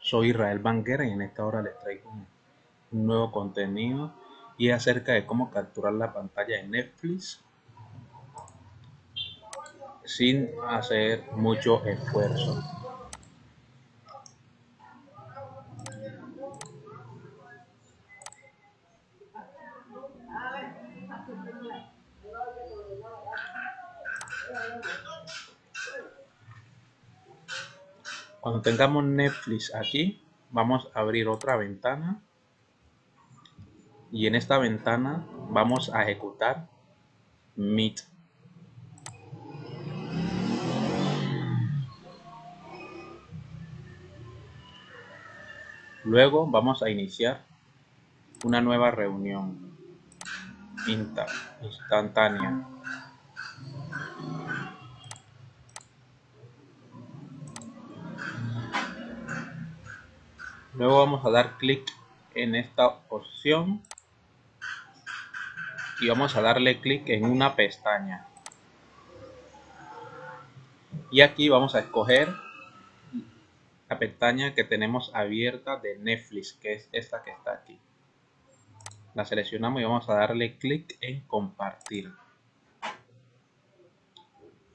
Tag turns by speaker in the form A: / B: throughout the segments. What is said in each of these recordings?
A: Soy Israel Banguera y en esta hora les traigo un nuevo contenido y es acerca de cómo capturar la pantalla de Netflix sin hacer mucho esfuerzo. Cuando tengamos Netflix aquí, vamos a abrir otra ventana y en esta ventana vamos a ejecutar Meet. Luego vamos a iniciar una nueva reunión instantánea. Luego vamos a dar clic en esta opción y vamos a darle clic en una pestaña. Y aquí vamos a escoger la pestaña que tenemos abierta de Netflix, que es esta que está aquí. La seleccionamos y vamos a darle clic en compartir.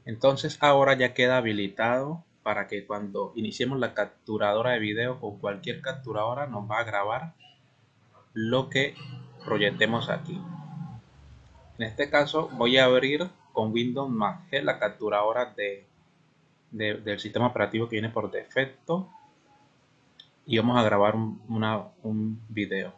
A: Entonces ahora ya queda habilitado para que cuando iniciemos la capturadora de video con cualquier capturadora nos va a grabar lo que proyectemos aquí. En este caso voy a abrir con Windows más G la capturadora de, del sistema operativo que viene por defecto y vamos a grabar un, un video.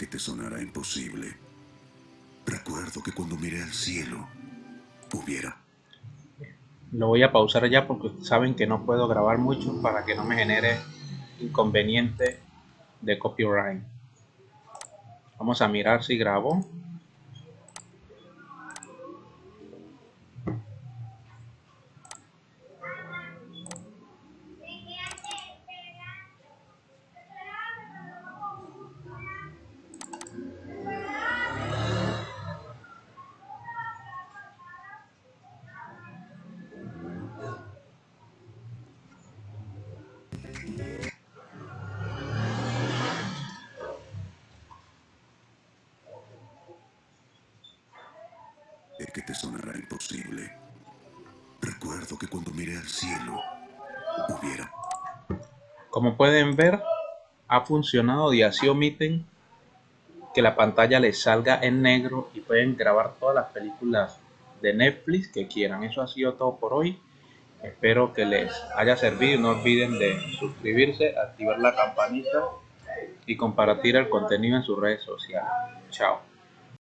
B: Que te sonará imposible. Recuerdo que cuando miré al cielo, hubiera...
A: Lo voy a pausar ya porque saben que no puedo grabar mucho para que no me genere inconveniente de copyright. Vamos a mirar si grabo.
B: Que te sonará imposible. Recuerdo que cuando miré al cielo, hubiera...
A: Como pueden ver, ha funcionado y así omiten que la pantalla les salga en negro y pueden grabar todas las películas de Netflix que quieran. Eso ha sido todo por hoy. Espero que les haya servido. No olviden de suscribirse, activar la campanita y compartir el contenido en sus redes sociales. Chao.